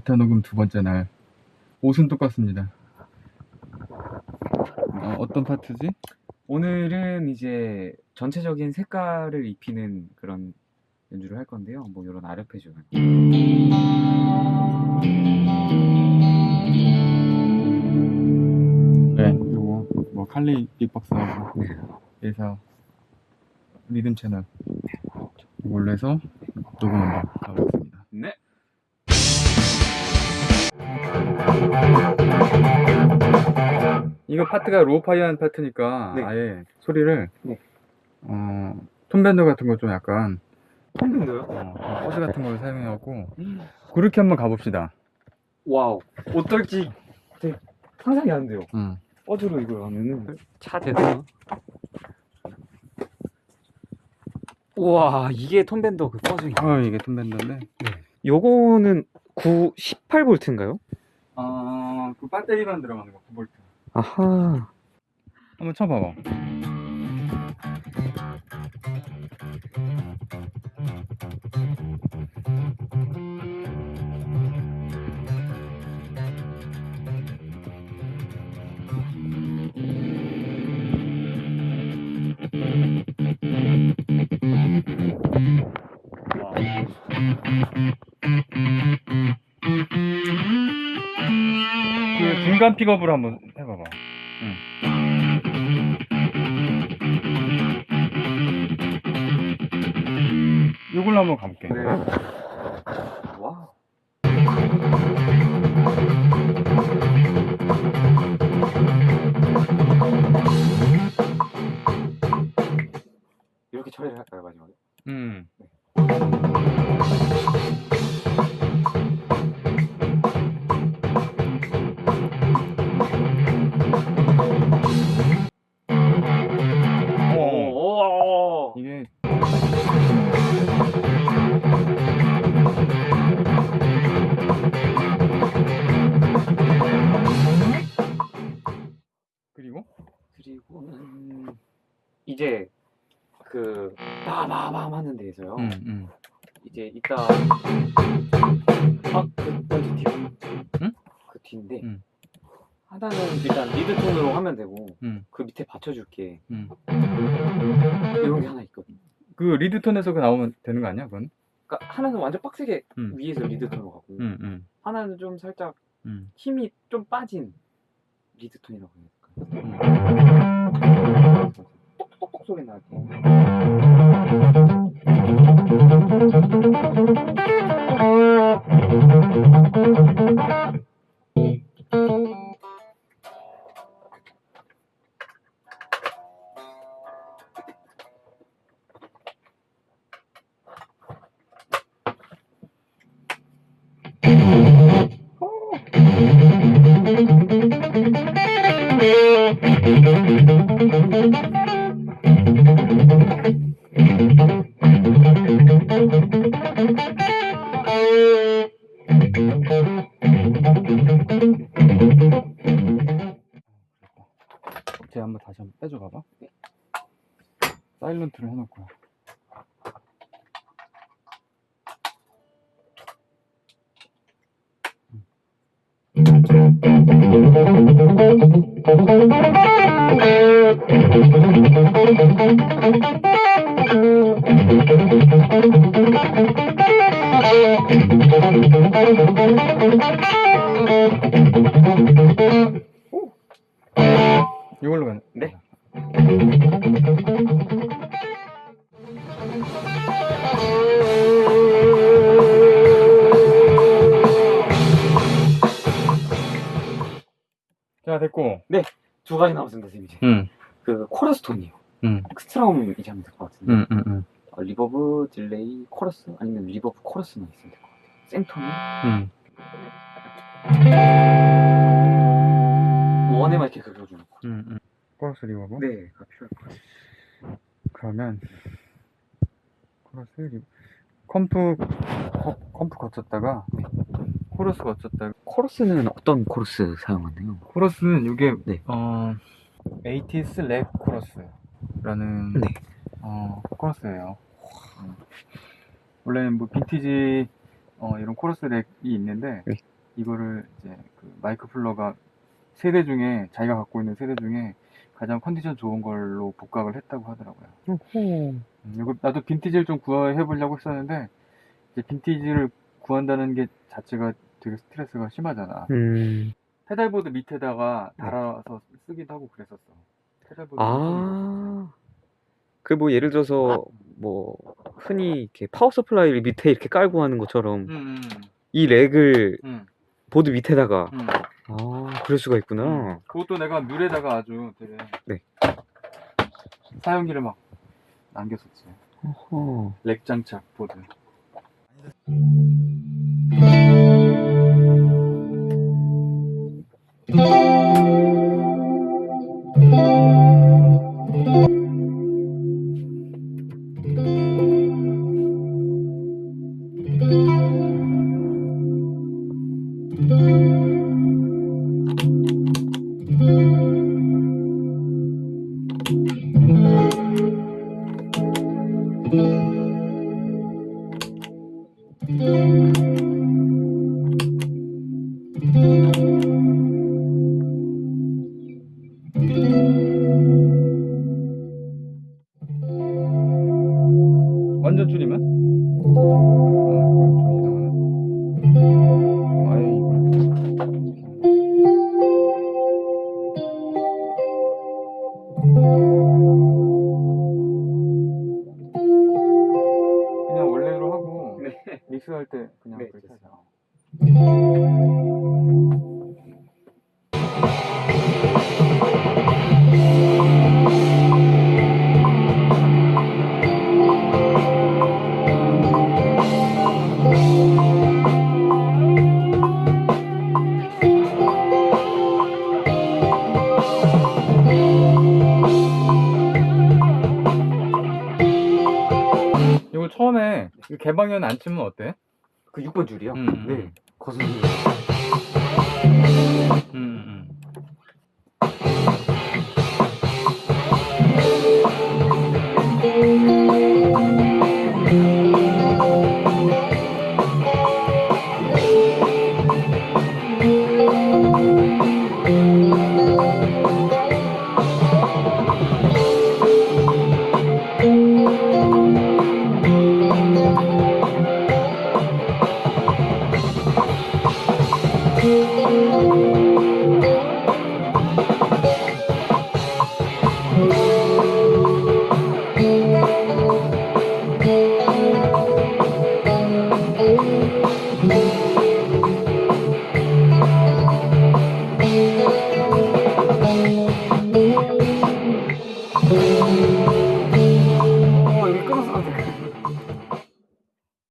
기타 녹음 두 번째 날. 옷은 똑같습니다. 어, 어떤 파트지? 오늘은 이제 전체적인 색깔을 입히는 그런 연주를 할 건데요. 뭐 이런 아르페지오 같은. 네. 요거 뭐 칼리 빅박스하고. 예사 리듬 채널. 이걸로 해서 녹음 한번 가보겠습니다 이거 파트가 lo-fi한 파트니까 네. 아예 소리를 네. 어, Tone Bender 같은 거 좀 약간 컴퓨터요? 어, fuzz 같은 걸 사용해갖고 그렇게 한번 가봅시다 wow. 어떨지 되게 상상이 안 돼요. 응. fuzz로 이걸 하면은 차 되나? 우와 이게 톤밴더 그 퍼즐이. 어 이게 톤밴드인데 요거는 9 18V인가요? 아그 배터리만 들어가는 거 9V 아하. 한번 쳐봐봐 중간 픽업으로 한번 해봐봐 응. 이걸로 한번 가볼게 네. 와. 이렇게 처리를 할까요 마지막에? 음. 어, 그리고 그리고는 이제 그 빠바밤 하는 데에서요. 음, 음. 이제 이따 아그 먼저 뒤. 응? 그 뒤인데 응. 하나는 일단 lead 톤으로 하면 되고 음. 그 밑에 받쳐줄게. 음. 이런 게 하나 있거든. 그 lead 톤에서 그 나오면 되는 거 아니야 그건? 그러니까 하나는 완전 빡세게 음. 위에서 lead 톤으로 가고 음, 음, 하나는 좀 살짝 음. 힘이 좀 빠진 리드 톤이라고 해야 될까? 음. 똑똑똑 소리 나게. 제가 한번 다시 한번 빼줘 봐봐. 사일런트를 해놓고요. 이걸로 가는. 네. 자 됐고. 두 가지 남았습니다, 선생님 이제. 응. 그 코러스 톤이요. 응. 엑스트라움 이제 하면 될 것 같은데. 응, 응, 응. 어, reverb, delay, 코러스 아니면 reverb, 코러스만 있으면 될 것 같아요. 생톤이 응. 원에만 이렇게 긁어주는 거. 응, 응. 코러스 reverb. 네, 가 필요할 것 같아요. 그러면 코러스 reverb. comp com- comp 거쳤다가 코러스 거쳤다가 코러스는 어떤 코러스 사용하나요? 코러스는 이게 네. 어 eighties rack chorus 라는 네. 어 코러스예요. 원래는 뭐 빈티지 어, 이런 코러스 rack이 있는데 네. 이거를 이제 그 Mike Fuller가 세대 중에 자기가 갖고 있는 세대 중에 가장 컨디션 좋은 걸로 복각을 했다고 하더라고요. 음, 이거 나도 빈티지를 좀 구해 보려고 했었는데 이제 빈티지를 구한다는 게 자체가 되게 스트레스가 심하잖아. 음. pedalboard 밑에다가 네. 달아서 쓰기도 하고 그랬었어. 아. 그 뭐 예를 들어서 뭐 흔히 이렇게 power supply를 밑에 이렇게 깔고 하는 것처럼 음, 음, 이 rack을 음, 보드 밑에다가 음. 아, 그럴 수가 있구나. 그것도 내가 뮬에다가 아주 되게 네. 사용기를 막 남겼었지. 어허. rack 장착 보드. thank mm -hmm. you 완전 줄이면? 아. 그냥 원래로 하고 믹스할 때 그냥 네, 그렇게 하자. 처음에 이 개방현 안 치면 어때? 그 6번 줄이요? 음, 네. 음. 거슬리. 음, 음.